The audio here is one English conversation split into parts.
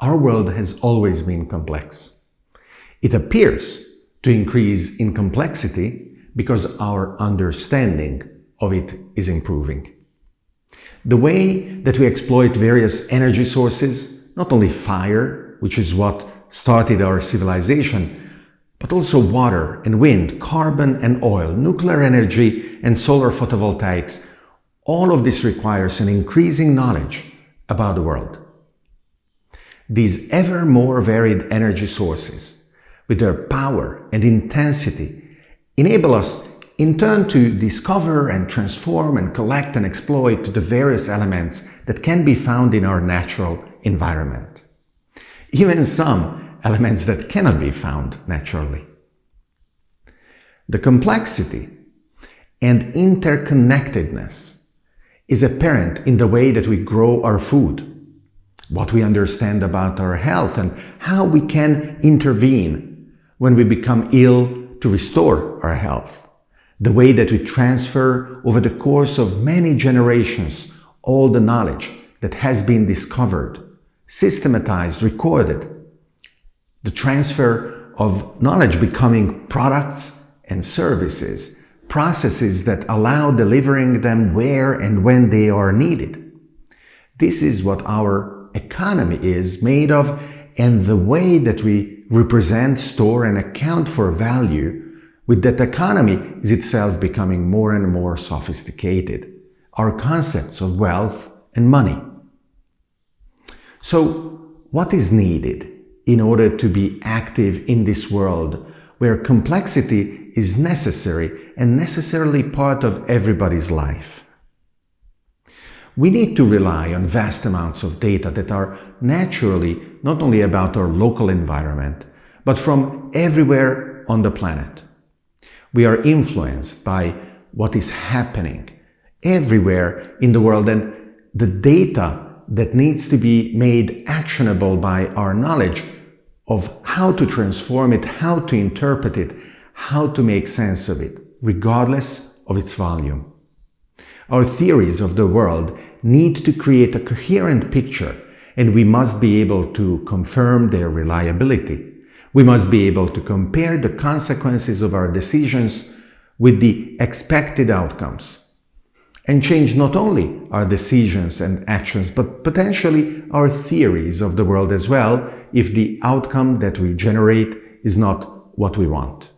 Our world has always been complex. It appears to increase in complexity because our understanding of it is improving. The way that we exploit various energy sources, not only fire, which is what started our civilization, but also water and wind, carbon and oil, nuclear energy and solar photovoltaics, all of this requires an increasing knowledge about the world. These ever more varied energy sources, with their power and intensity, enable us in turn to discover and transform and collect and exploit the various elements that can be found in our natural environment. Even some elements that cannot be found naturally. The complexity and interconnectedness is apparent in the way that we grow our food, what we understand about our health and how we can intervene when we become ill to restore our health the way that we transfer over the course of many generations all the knowledge that has been discovered, systematized, recorded, the transfer of knowledge becoming products and services, processes that allow delivering them where and when they are needed. This is what our economy is made of and the way that we represent, store and account for value with that economy is itself becoming more and more sophisticated, our concepts of wealth and money. So what is needed in order to be active in this world where complexity is necessary and necessarily part of everybody's life? We need to rely on vast amounts of data that are naturally not only about our local environment, but from everywhere on the planet. We are influenced by what is happening everywhere in the world and the data that needs to be made actionable by our knowledge of how to transform it, how to interpret it, how to make sense of it, regardless of its volume. Our theories of the world need to create a coherent picture and we must be able to confirm their reliability. We must be able to compare the consequences of our decisions with the expected outcomes and change not only our decisions and actions, but potentially our theories of the world as well if the outcome that we generate is not what we want.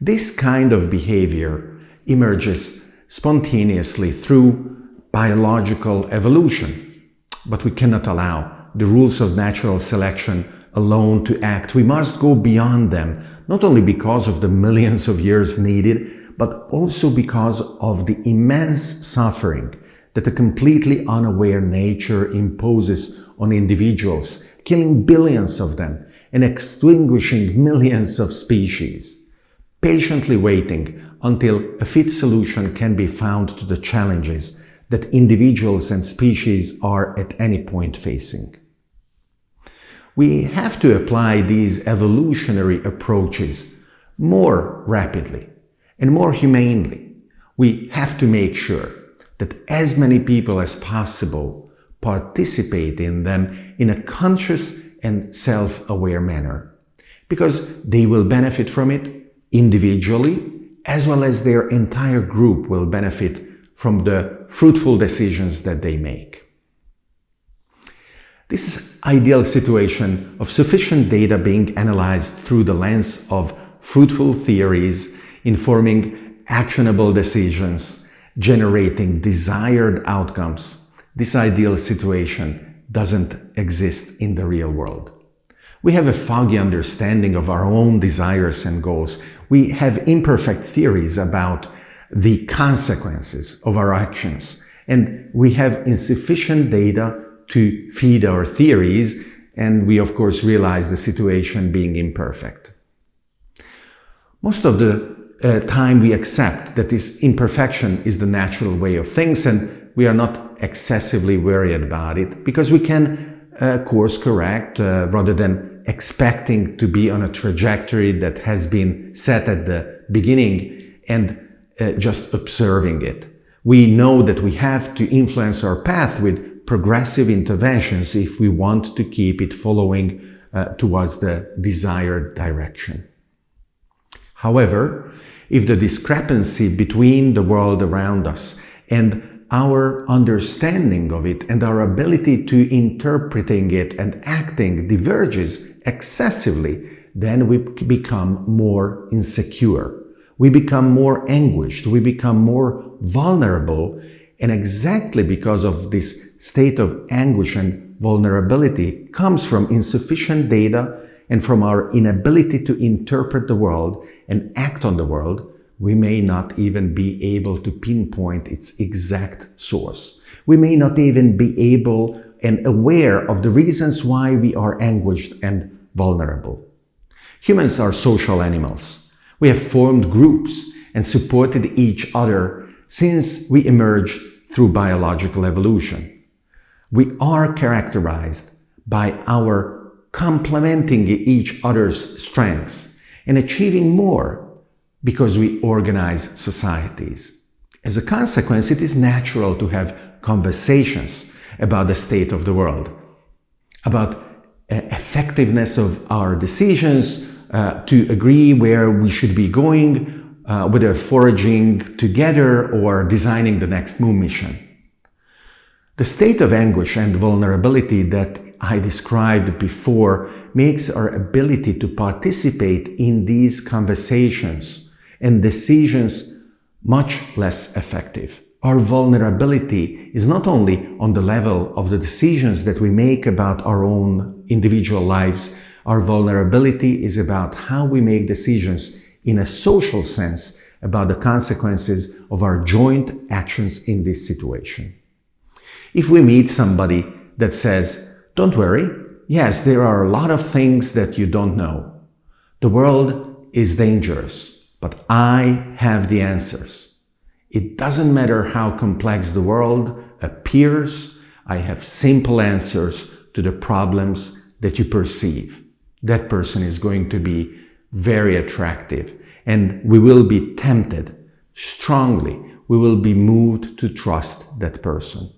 This kind of behavior emerges spontaneously through biological evolution, but we cannot allow the rules of natural selection alone to act. We must go beyond them, not only because of the millions of years needed, but also because of the immense suffering that a completely unaware nature imposes on individuals, killing billions of them and extinguishing millions of species, patiently waiting until a fit solution can be found to the challenges that individuals and species are at any point facing. We have to apply these evolutionary approaches more rapidly and more humanely. We have to make sure that as many people as possible participate in them in a conscious and self-aware manner because they will benefit from it individually as well as their entire group will benefit from the fruitful decisions that they make. This is ideal situation of sufficient data being analyzed through the lens of fruitful theories, informing actionable decisions, generating desired outcomes, this ideal situation doesn't exist in the real world. We have a foggy understanding of our own desires and goals. We have imperfect theories about the consequences of our actions, and we have insufficient data to feed our theories, and we of course realize the situation being imperfect. Most of the uh, time we accept that this imperfection is the natural way of things and we are not excessively worried about it because we can uh, course correct uh, rather than expecting to be on a trajectory that has been set at the beginning and uh, just observing it. We know that we have to influence our path with progressive interventions if we want to keep it following uh, towards the desired direction. However, if the discrepancy between the world around us and our understanding of it and our ability to interpreting it and acting diverges excessively, then we become more insecure. We become more anguished. We become more vulnerable. And exactly because of this state of anguish and vulnerability comes from insufficient data and from our inability to interpret the world and act on the world, we may not even be able to pinpoint its exact source. We may not even be able and aware of the reasons why we are anguished and vulnerable. Humans are social animals. We have formed groups and supported each other since we emerged through biological evolution. We are characterized by our complementing each other's strengths and achieving more because we organize societies. As a consequence, it is natural to have conversations about the state of the world, about uh, effectiveness of our decisions, uh, to agree where we should be going, uh, whether foraging together or designing the next moon mission. The state of anguish and vulnerability that I described before makes our ability to participate in these conversations and decisions much less effective. Our vulnerability is not only on the level of the decisions that we make about our own individual lives, our vulnerability is about how we make decisions in a social sense about the consequences of our joint actions in this situation. If we meet somebody that says, don't worry, yes, there are a lot of things that you don't know. The world is dangerous but I have the answers. It doesn't matter how complex the world appears, I have simple answers to the problems that you perceive. That person is going to be very attractive and we will be tempted strongly. We will be moved to trust that person.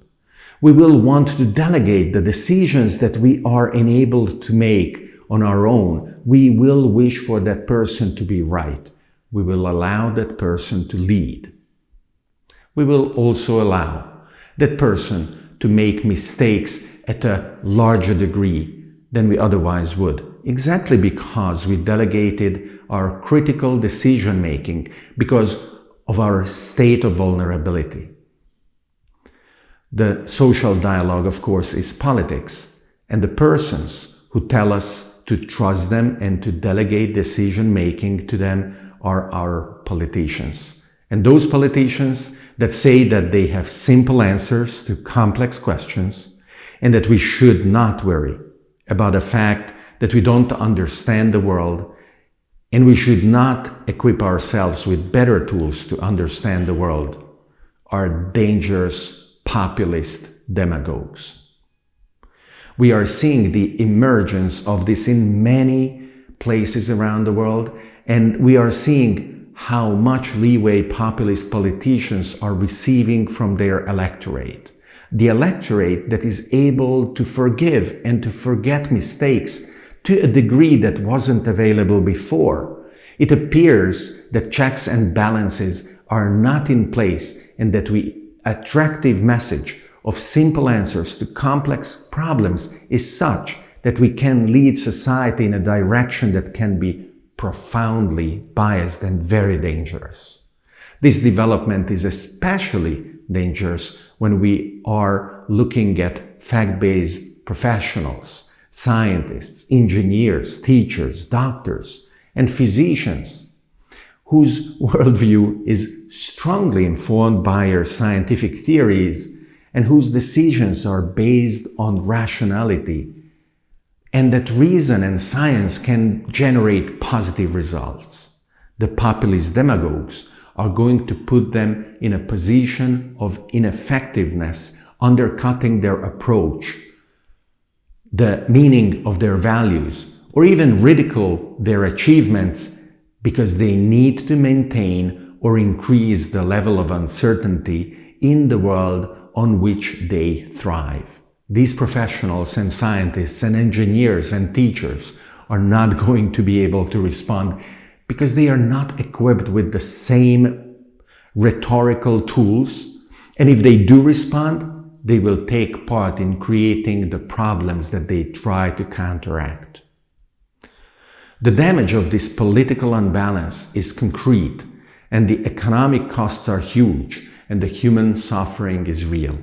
We will want to delegate the decisions that we are enabled to make on our own. We will wish for that person to be right we will allow that person to lead. We will also allow that person to make mistakes at a larger degree than we otherwise would, exactly because we delegated our critical decision making because of our state of vulnerability. The social dialogue, of course, is politics, and the persons who tell us to trust them and to delegate decision making to them are our politicians. And those politicians that say that they have simple answers to complex questions and that we should not worry about the fact that we don't understand the world and we should not equip ourselves with better tools to understand the world are dangerous populist demagogues. We are seeing the emergence of this in many places around the world and we are seeing how much leeway populist politicians are receiving from their electorate. The electorate that is able to forgive and to forget mistakes to a degree that wasn't available before. It appears that checks and balances are not in place and that we attractive message of simple answers to complex problems is such that we can lead society in a direction that can be profoundly biased and very dangerous. This development is especially dangerous when we are looking at fact-based professionals, scientists, engineers, teachers, doctors, and physicians whose worldview is strongly informed by our scientific theories and whose decisions are based on rationality and that reason and science can generate positive results. The populist demagogues are going to put them in a position of ineffectiveness, undercutting their approach, the meaning of their values, or even ridicule their achievements because they need to maintain or increase the level of uncertainty in the world on which they thrive. These professionals and scientists and engineers and teachers are not going to be able to respond because they are not equipped with the same rhetorical tools. And if they do respond, they will take part in creating the problems that they try to counteract. The damage of this political unbalance is concrete and the economic costs are huge and the human suffering is real.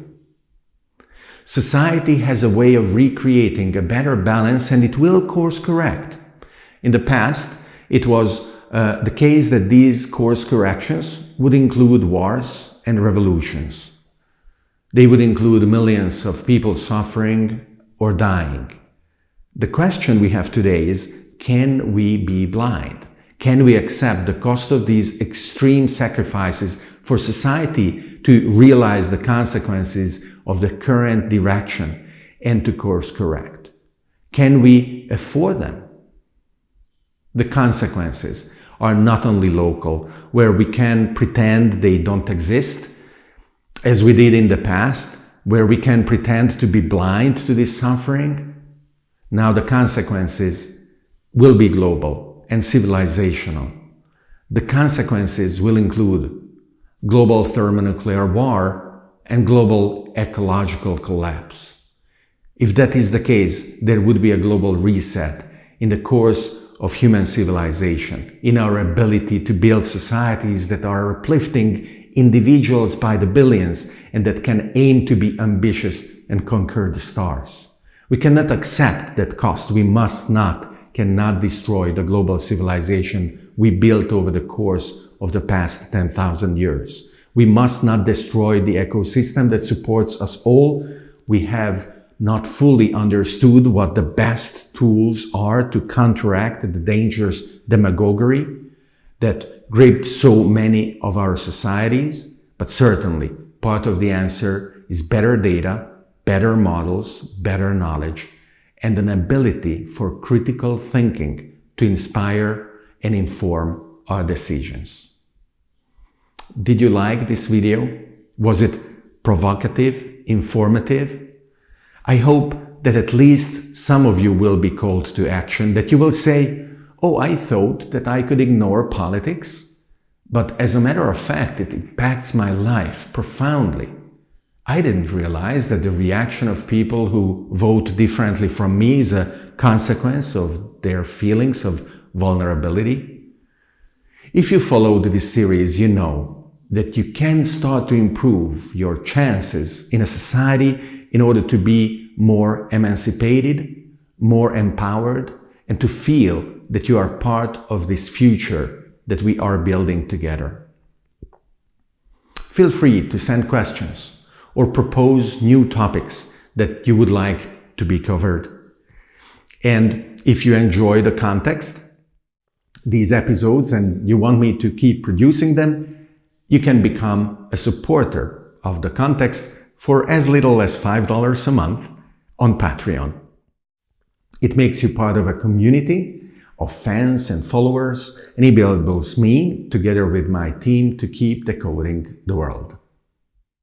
Society has a way of recreating a better balance and it will course correct. In the past, it was uh, the case that these course corrections would include wars and revolutions. They would include millions of people suffering or dying. The question we have today is, can we be blind? Can we accept the cost of these extreme sacrifices for society to realize the consequences of the current direction and to course correct? Can we afford them? The consequences are not only local, where we can pretend they don't exist, as we did in the past, where we can pretend to be blind to this suffering. Now the consequences will be global and civilizational. The consequences will include global thermonuclear war and global ecological collapse. If that is the case, there would be a global reset in the course of human civilization, in our ability to build societies that are uplifting individuals by the billions and that can aim to be ambitious and conquer the stars. We cannot accept that cost. We must not, cannot destroy the global civilization we built over the course of the past 10,000 years. We must not destroy the ecosystem that supports us all. We have not fully understood what the best tools are to counteract the dangerous demagoguery that gripped so many of our societies. But certainly, part of the answer is better data, better models, better knowledge, and an ability for critical thinking to inspire and inform our decisions. Did you like this video? Was it provocative, informative? I hope that at least some of you will be called to action, that you will say, oh, I thought that I could ignore politics, but as a matter of fact, it impacts my life profoundly. I didn't realize that the reaction of people who vote differently from me is a consequence of their feelings of vulnerability. If you followed this series, you know that you can start to improve your chances in a society in order to be more emancipated, more empowered, and to feel that you are part of this future that we are building together. Feel free to send questions or propose new topics that you would like to be covered. And if you enjoy the context, these episodes, and you want me to keep producing them, you can become a supporter of the context for as little as $5 a month on Patreon. It makes you part of a community of fans and followers, and enables me, together with my team, to keep decoding the world.